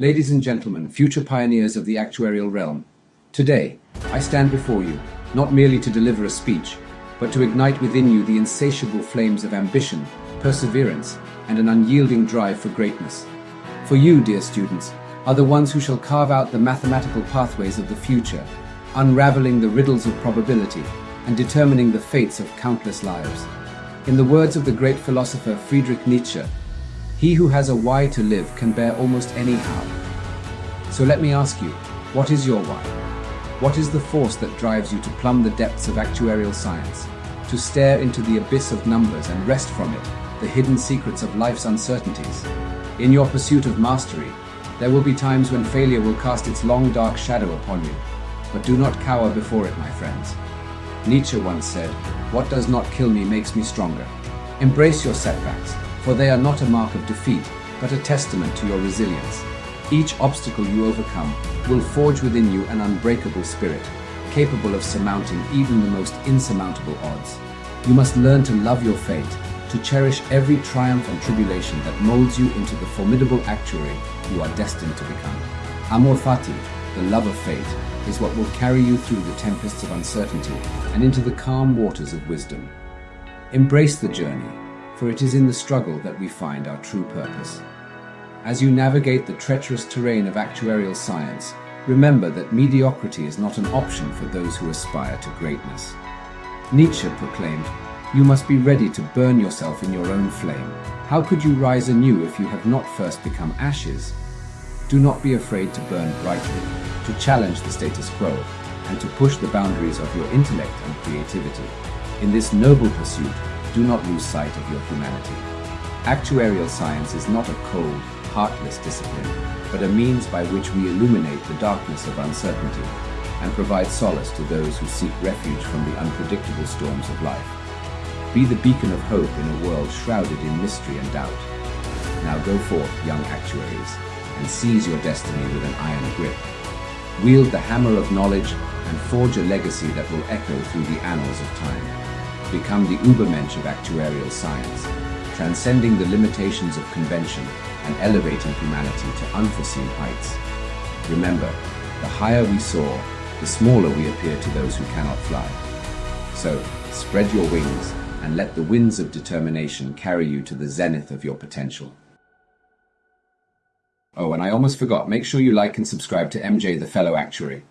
Ladies and gentlemen, future pioneers of the actuarial realm, today I stand before you not merely to deliver a speech, but to ignite within you the insatiable flames of ambition, perseverance, and an unyielding drive for greatness. For you, dear students, are the ones who shall carve out the mathematical pathways of the future, unraveling the riddles of probability and determining the fates of countless lives. In the words of the great philosopher Friedrich Nietzsche, he who has a why to live can bear almost any how. So let me ask you, what is your why? What is the force that drives you to plumb the depths of actuarial science, to stare into the abyss of numbers and wrest from it the hidden secrets of life's uncertainties? In your pursuit of mastery, there will be times when failure will cast its long dark shadow upon you, but do not cower before it, my friends. Nietzsche once said, What does not kill me makes me stronger. Embrace your setbacks, for they are not a mark of defeat, but a testament to your resilience. Each obstacle you overcome will forge within you an unbreakable spirit, capable of surmounting even the most insurmountable odds. You must learn to love your fate, to cherish every triumph and tribulation that molds you into the formidable actuary you are destined to become. Amor fati, the love of fate, is what will carry you through the tempests of uncertainty and into the calm waters of wisdom. Embrace the journey, for it is in the struggle that we find our true purpose. As you navigate the treacherous terrain of actuarial science, remember that mediocrity is not an option for those who aspire to greatness. Nietzsche proclaimed, You must be ready to burn yourself in your own flame. How could you rise anew if you have not first become ashes? Do not be afraid to burn brightly, to challenge the status quo, and to push the boundaries of your intellect and creativity. In this noble pursuit, do not lose sight of your humanity. Actuarial science is not a cold, heartless discipline, but a means by which we illuminate the darkness of uncertainty and provide solace to those who seek refuge from the unpredictable storms of life. Be the beacon of hope in a world shrouded in mystery and doubt. Now go forth, young actuaries, and seize your destiny with an iron grip. Wield the hammer of knowledge and forge a legacy that will echo through the annals of time become the Ubermensch of actuarial science, transcending the limitations of convention and elevating humanity to unforeseen heights. Remember, the higher we soar, the smaller we appear to those who cannot fly. So, spread your wings and let the winds of determination carry you to the zenith of your potential. Oh, and I almost forgot, make sure you like and subscribe to MJ the Fellow Actuary.